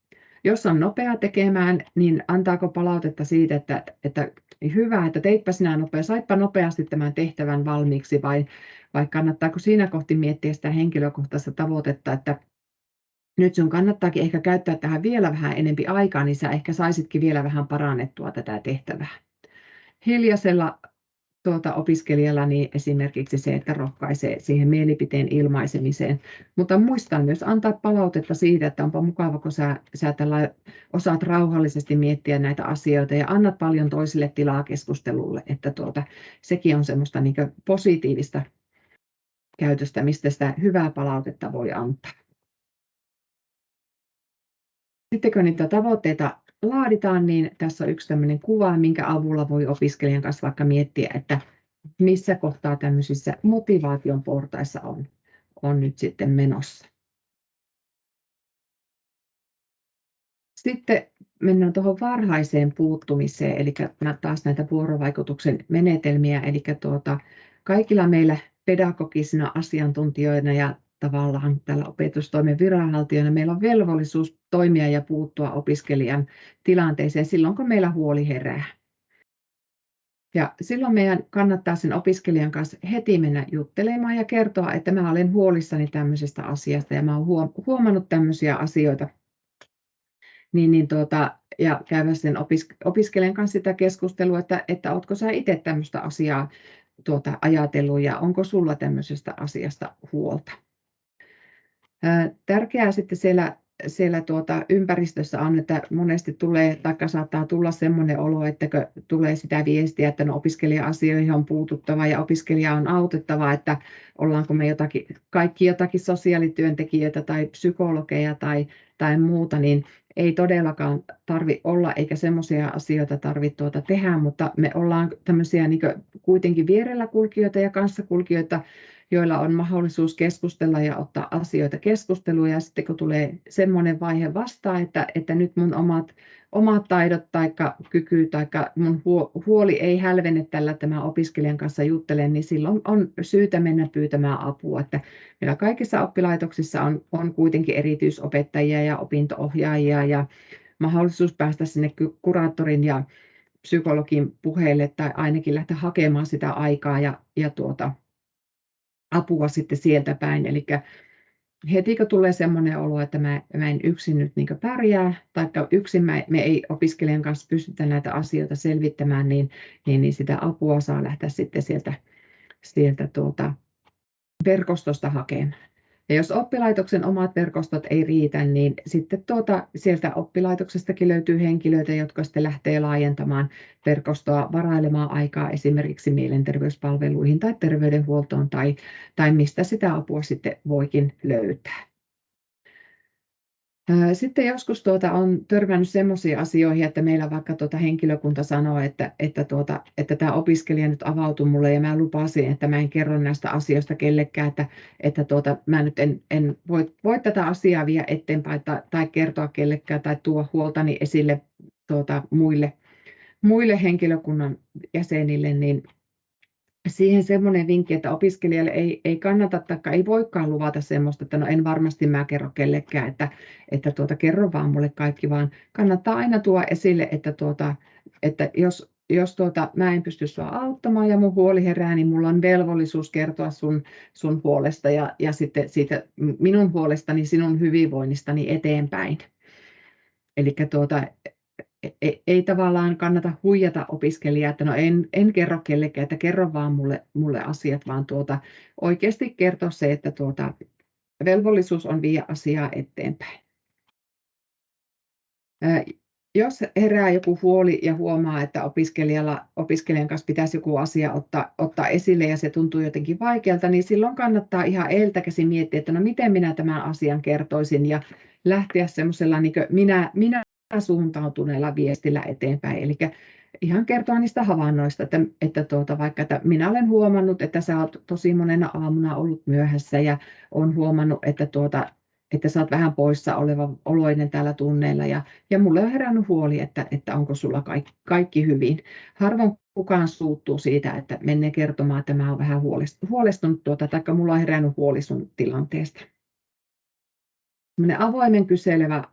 Jos on nopea tekemään, niin antaako palautetta siitä, että, että hyvä, että teitpä sinä nopea, saitpa nopeasti tämän tehtävän valmiiksi vai, vai kannattaako siinä kohti miettiä sitä henkilökohtaista tavoitetta, että nyt sun kannattaakin ehkä käyttää tähän vielä vähän enempi aikaa, niin sä ehkä saisitkin vielä vähän parannettua tätä tehtävää. Hiljaisella tuota, opiskelijalla niin esimerkiksi se, että rohkaisee siihen mielipiteen ilmaisemiseen. Mutta muistan myös antaa palautetta siitä, että onpa mukava, kun sä, sä tällä osaat rauhallisesti miettiä näitä asioita ja annat paljon toisille tilaa keskustelulle, että tuota, sekin on semmoista niin positiivista käytöstä, mistä sitä hyvää palautetta voi antaa. Sitten kun niitä tavoitteita laaditaan, niin tässä on yksi tämmöinen kuva, minkä avulla voi opiskelijan kanssa vaikka miettiä, että missä kohtaa tämmöisissä motivaation portaissa on, on nyt sitten menossa. Sitten mennään tuohon varhaiseen puuttumiseen, eli taas näitä vuorovaikutuksen menetelmiä, eli tuota, kaikilla meillä pedagogisina asiantuntijoina ja tavallaan tällä opetustoimen viranhaltijana meillä on velvollisuus toimia ja puuttua opiskelijan tilanteeseen silloin, kun meillä huoli herää. Ja silloin meidän kannattaa sen opiskelijan kanssa heti mennä juttelemaan ja kertoa, että mä olen huolissani tämmöisestä asiasta ja mä olen huomannut tämmöisiä asioita. Niin, niin tuota, ja käydä sen opisk- opiskelijan kanssa sitä keskustelua, että, että oletko sä itse tämmöistä asiaa tuota, ajatellut ja onko sulla tämmöisestä asiasta huolta. Tärkeää sitten siellä, siellä tuota ympäristössä on, että monesti tulee, tai saattaa tulla sellainen olo, että tulee sitä viestiä, että no opiskelija-asioihin on puututtava ja opiskelija on autettava, että ollaanko me jotakin, kaikki jotakin sosiaalityöntekijöitä tai psykologeja tai, tai muuta, niin ei todellakaan tarvi olla, eikä semmoisia asioita tarvitse tuota tehdä, mutta me ollaan tämmöisiä niin kuitenkin vierellä kulkijoita ja kanssakulkijoita, joilla on mahdollisuus keskustella ja ottaa asioita keskusteluun. Ja sitten kun tulee semmoinen vaihe vastaan, että, että nyt mun omat, omat taidot tai kyky tai mun huoli ei hälvene tällä tämän opiskelijan kanssa juttelen, niin silloin on syytä mennä pyytämään apua. Että meillä kaikissa oppilaitoksissa on, on kuitenkin erityisopettajia ja opintoohjaajia ja mahdollisuus päästä sinne kuraattorin ja psykologin puheille tai ainakin lähteä hakemaan sitä aikaa ja, ja tuota, apua sitten sieltä päin. Eli heti kun tulee sellainen olo, että mä, mä en yksin nyt niin pärjää, tai yksin mä, me ei opiskelijan kanssa pystytä näitä asioita selvittämään, niin, niin, niin sitä apua saa lähteä sitten sieltä, sieltä tuota verkostosta hakemaan. Ja jos oppilaitoksen omat verkostot ei riitä, niin sitten tuota, sieltä oppilaitoksestakin löytyy henkilöitä, jotka sitten lähtee laajentamaan verkostoa, varailemaan aikaa esimerkiksi mielenterveyspalveluihin tai terveydenhuoltoon tai, tai mistä sitä apua sitten voikin löytää. Sitten joskus tuota, on törmännyt sellaisiin asioihin, että meillä vaikka tuota henkilökunta sanoo, että, että, tuota, että tämä opiskelija nyt avautui mulle ja mä lupasin, että mä en kerro näistä asioista kellekään, että, että tuota, mä nyt en, en voi, voi tätä asiaa viedä eteenpäin tai, tai kertoa kellekään tai tuo huoltani esille tuota, muille, muille henkilökunnan jäsenille, niin siihen semmoinen vinkki, että opiskelijalle ei, ei kannata tai ei voikaan luvata semmoista, että no en varmasti mä kerro kellekään, että, että tuota, kerro vaan mulle kaikki, vaan kannattaa aina tuoda esille, että, tuota, että jos jos tuota, mä en pysty sua auttamaan ja mun huoli herää, niin mulla on velvollisuus kertoa sun, sun puolesta ja, ja sitten siitä minun puolestani, sinun hyvinvoinnistani eteenpäin. Eli tuota, ei, ei tavallaan kannata huijata opiskelijaa, että no en, en kerro kellekään, että kerro vaan mulle, mulle asiat, vaan tuota, oikeasti kertoa se, että tuota, velvollisuus on viedä asiaa eteenpäin. Jos herää joku huoli ja huomaa, että opiskelijalla, opiskelijan kanssa pitäisi joku asia ottaa, ottaa esille ja se tuntuu jotenkin vaikealta, niin silloin kannattaa ihan eiltä käsin miettiä, että no miten minä tämän asian kertoisin ja lähteä semmoisella niin minä, minä suuntautuneella viestillä eteenpäin. Eli ihan kertoa niistä havainnoista, että, että tuota, vaikka että minä olen huomannut, että sä olet tosi monena aamuna ollut myöhässä ja olen huomannut, että, tuota, että sä olet vähän poissa oleva oloinen täällä tunneilla ja, ja mulle on herännyt huoli, että, että onko sulla kaikki, kaikki hyvin. Harvoin kukaan suuttuu siitä, että menee kertomaan, että mä olen vähän huolestunut tuota, tai mulla on herännyt huoli sun tilanteesta avoimen kyselevä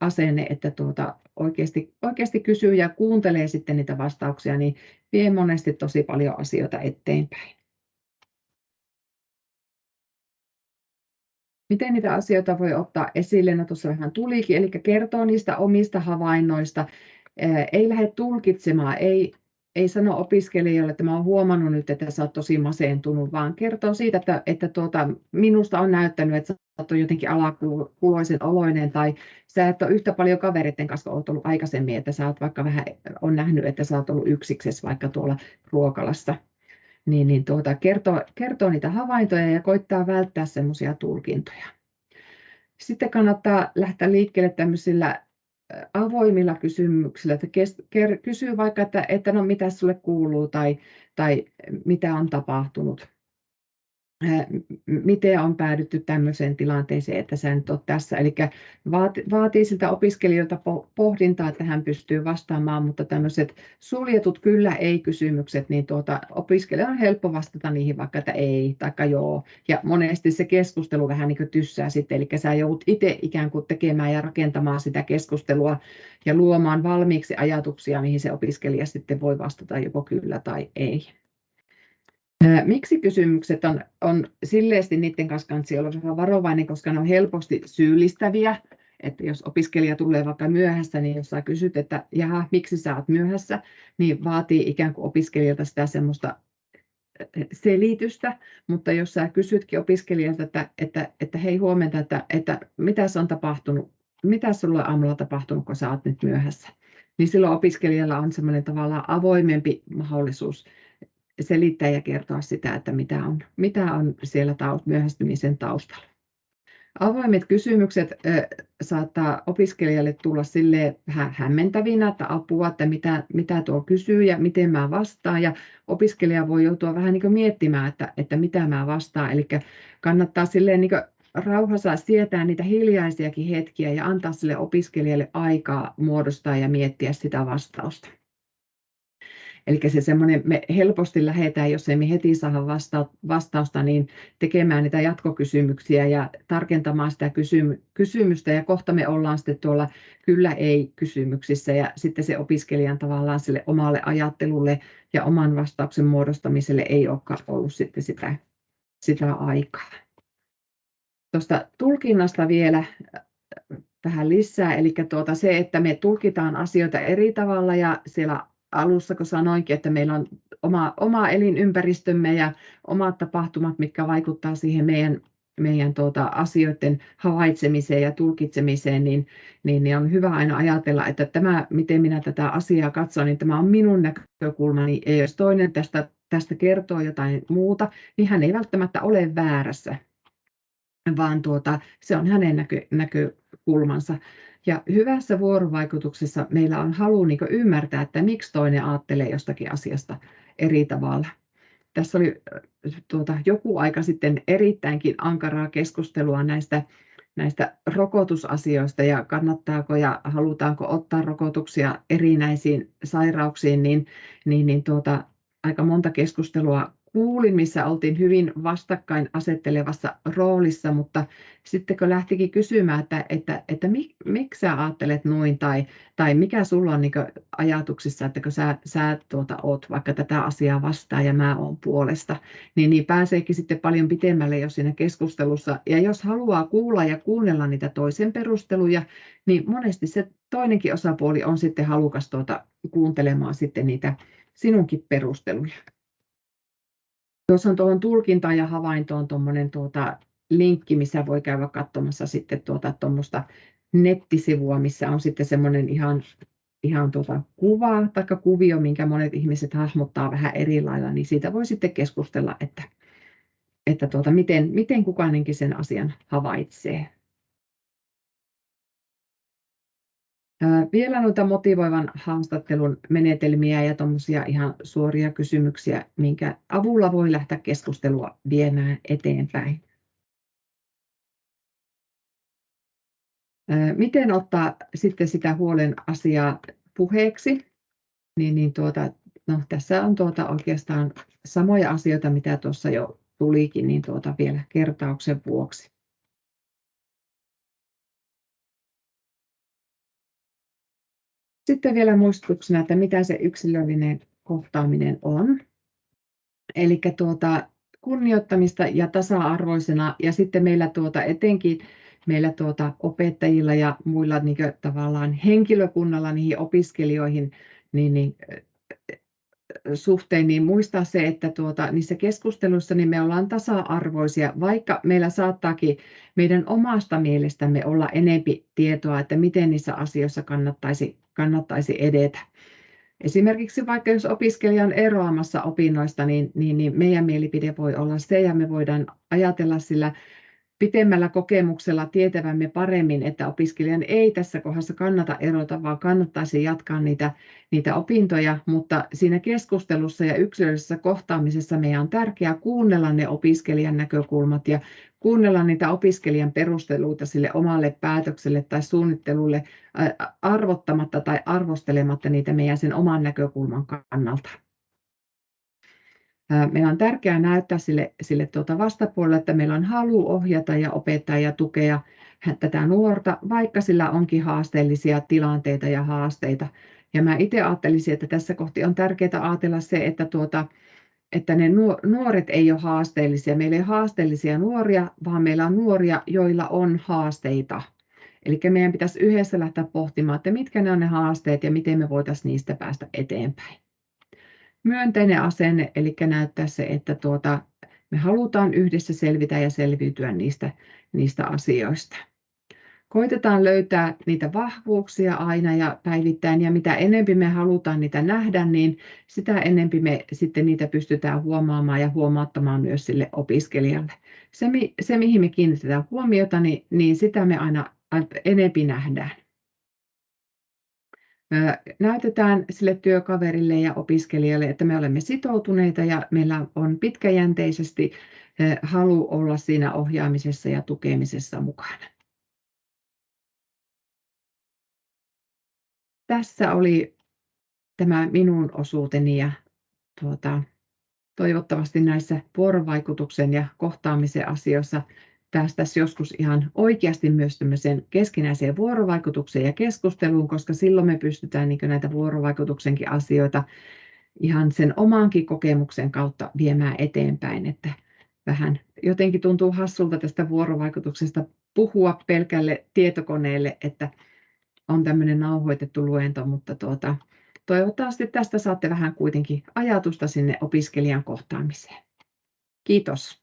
asenne, että tuota, oikeasti, oikeasti kysyy ja kuuntelee sitten niitä vastauksia, niin vie monesti tosi paljon asioita eteenpäin. Miten niitä asioita voi ottaa esille? No tuossa vähän tulikin, eli kertoo niistä omista havainnoista. Ei lähde tulkitsemaan, ei, ei sano opiskelijoille, että mä olen huomannut nyt, että sä oot tosi masentunut, vaan kertoo siitä, että, että tuota, minusta on näyttänyt, että sä oot jotenkin alakuloisen oloinen tai sä et ole yhtä paljon kavereiden kanssa oot ollut aikaisemmin, että sä oot vaikka vähän on nähnyt, että sä oot ollut yksiksessä vaikka tuolla ruokalassa. Niin, niin tuota, kertoo, kertoo niitä havaintoja ja koittaa välttää semmoisia tulkintoja. Sitten kannattaa lähteä liikkeelle tämmöisillä avoimilla kysymyksillä, että kysyy vaikka, että, että no mitä sulle kuuluu tai, tai mitä on tapahtunut miten on päädytty tämmöiseen tilanteeseen, että sä nyt olet tässä. Eli vaatii siltä opiskelijoilta pohdintaa, että hän pystyy vastaamaan, mutta tämmöiset suljetut kyllä ei-kysymykset, niin tuota, opiskelija on helppo vastata niihin vaikka, että ei tai joo. Ja monesti se keskustelu vähän niin kuin tyssää sitten, eli sä joudut itse ikään kuin tekemään ja rakentamaan sitä keskustelua ja luomaan valmiiksi ajatuksia, mihin se opiskelija sitten voi vastata joko kyllä tai ei. Miksi kysymykset on, on silleesti niiden kanssa kansi olla vähän varovainen, koska ne on helposti syyllistäviä. Että jos opiskelija tulee vaikka myöhässä, niin jos sä kysyt, että jaha, miksi sä oot myöhässä, niin vaatii ikään kuin opiskelijalta sitä semmoista selitystä, mutta jos sä kysytkin opiskelijalta, että, että, että hei huomenta, että, että mitä on tapahtunut, mitä sulla aamulla tapahtunut, kun sä oot nyt myöhässä, niin silloin opiskelijalla on semmoinen tavallaan avoimempi mahdollisuus selittää ja kertoa sitä, että mitä on, mitä on siellä taust, myöhästymisen taustalla. Avoimet kysymykset äh, saattaa opiskelijalle tulla sille vähän hämmentävinä, että apua, että mitä, mitä tuo kysyy ja miten mä vastaan. Ja opiskelija voi joutua vähän niin miettimään, että, että mitä mä vastaan. Eli kannattaa silleen niin rauhassa sietää niitä hiljaisiakin hetkiä ja antaa sille opiskelijalle aikaa muodostaa ja miettiä sitä vastausta. Eli se semmoinen, me helposti lähdetään, jos ei me heti saada vasta- vastausta, niin tekemään niitä jatkokysymyksiä ja tarkentamaan sitä kysymystä. Ja kohta me ollaan sitten tuolla kyllä ei kysymyksissä. Ja sitten se opiskelijan tavallaan sille omalle ajattelulle ja oman vastauksen muodostamiselle ei olekaan ollut sitten sitä, sitä aikaa. Tuosta tulkinnasta vielä vähän lisää, eli tuota se, että me tulkitaan asioita eri tavalla ja siellä alussa, kun sanoinkin, että meillä on oma, oma elinympäristömme ja omat tapahtumat, mitkä vaikuttavat siihen meidän, meidän tuota, asioiden havaitsemiseen ja tulkitsemiseen, niin, niin, niin on hyvä aina ajatella, että tämä, miten minä tätä asiaa katson, niin tämä on minun näkökulmani. Ja jos toinen tästä, tästä kertoo jotain muuta, niin hän ei välttämättä ole väärässä, vaan tuota, se on hänen näkö, näkökulmansa. Ja hyvässä vuorovaikutuksessa meillä on halu niin ymmärtää, että miksi toinen ajattelee jostakin asiasta eri tavalla. Tässä oli tuota, joku aika sitten erittäinkin ankaraa keskustelua näistä, näistä rokotusasioista ja kannattaako ja halutaanko ottaa rokotuksia erinäisiin sairauksiin, niin, niin, niin tuota, aika monta keskustelua kuulin, missä oltiin hyvin vastakkain asettelevassa roolissa, mutta sitten kun lähtikin kysymään, että, että, että mik, miksi sä ajattelet noin tai, tai mikä sulla on niin ajatuksissa, että kun sä, sä tuota, oot vaikka tätä asiaa vastaan ja mä oon puolesta, niin, niin pääseekin sitten paljon pitemmälle jo siinä keskustelussa. Ja jos haluaa kuulla ja kuunnella niitä toisen perusteluja, niin monesti se toinenkin osapuoli on sitten halukas tuota, kuuntelemaan sitten niitä sinunkin perusteluja. Tuossa on tuohon tulkintaan ja havaintoon tuommoinen tuota linkki, missä voi käydä katsomassa sitten tuota tuommoista nettisivua, missä on sitten semmoinen ihan, ihan tuota kuva tai kuvio, minkä monet ihmiset hahmottaa vähän eri lailla, niin siitä voi sitten keskustella, että, että tuota, miten, miten kukainenkin sen asian havaitsee. Vielä noita motivoivan haastattelun menetelmiä ja tuommoisia ihan suoria kysymyksiä, minkä avulla voi lähteä keskustelua viemään eteenpäin. Miten ottaa sitten sitä huolen asiaa puheeksi? Niin, niin tuota, no, tässä on tuota oikeastaan samoja asioita, mitä tuossa jo tulikin, niin tuota vielä kertauksen vuoksi. Sitten vielä muistutuksena, että mitä se yksilöllinen kohtaaminen on. Eli tuota, kunnioittamista ja tasa-arvoisena ja sitten meillä tuota, etenkin meillä tuota, opettajilla ja muilla niin kuin, tavallaan henkilökunnalla niihin opiskelijoihin niin, niin, suhteen, niin muistaa se, että tuota, niissä keskusteluissa niin me ollaan tasa-arvoisia, vaikka meillä saattaakin meidän omasta mielestämme olla enempi tietoa, että miten niissä asioissa kannattaisi, kannattaisi edetä. Esimerkiksi vaikka jos opiskelija on eroamassa opinnoista, niin, niin, niin meidän mielipide voi olla se, ja me voidaan ajatella sillä pitemmällä kokemuksella tietävämme paremmin, että opiskelijan ei tässä kohdassa kannata erota, vaan kannattaisi jatkaa niitä, niitä opintoja, mutta siinä keskustelussa ja yksilöllisessä kohtaamisessa meidän on tärkeää kuunnella ne opiskelijan näkökulmat ja kuunnella niitä opiskelijan perusteluita sille omalle päätökselle tai suunnittelulle arvottamatta tai arvostelematta niitä meidän sen oman näkökulman kannalta. Meillä on tärkeää näyttää sille, sille tuota vastapuolelle, että meillä on halu ohjata ja opettaa ja tukea tätä nuorta, vaikka sillä onkin haasteellisia tilanteita ja haasteita. Ja mä itse ajattelisin, että tässä kohti on tärkeää ajatella se, että, tuota, että ne nuoret ei ole haasteellisia. Meillä ei ole haasteellisia nuoria, vaan meillä on nuoria, joilla on haasteita. Eli meidän pitäisi yhdessä lähteä pohtimaan, että mitkä ne on ne haasteet ja miten me voitaisiin niistä päästä eteenpäin myönteinen asenne, eli näyttää se, että tuota, me halutaan yhdessä selvitä ja selviytyä niistä, niistä asioista. Koitetaan löytää niitä vahvuuksia aina ja päivittäin, ja mitä enempi me halutaan niitä nähdä, niin sitä enempi me sitten niitä pystytään huomaamaan ja huomauttamaan myös sille opiskelijalle. Se, se mihin me kiinnitetään huomiota, niin, niin sitä me aina enempi nähdään näytetään sille työkaverille ja opiskelijalle, että me olemme sitoutuneita ja meillä on pitkäjänteisesti halu olla siinä ohjaamisessa ja tukemisessa mukana. Tässä oli tämä minun osuuteni ja tuota, toivottavasti näissä vuorovaikutuksen ja kohtaamisen asioissa päästäisiin joskus ihan oikeasti myös keskinäiseen vuorovaikutukseen ja keskusteluun, koska silloin me pystytään niin näitä vuorovaikutuksenkin asioita ihan sen omankin kokemuksen kautta viemään eteenpäin, että vähän jotenkin tuntuu hassulta tästä vuorovaikutuksesta puhua pelkälle tietokoneelle, että on tämmöinen nauhoitettu luento, mutta tuota, toivottavasti tästä saatte vähän kuitenkin ajatusta sinne opiskelijan kohtaamiseen. Kiitos.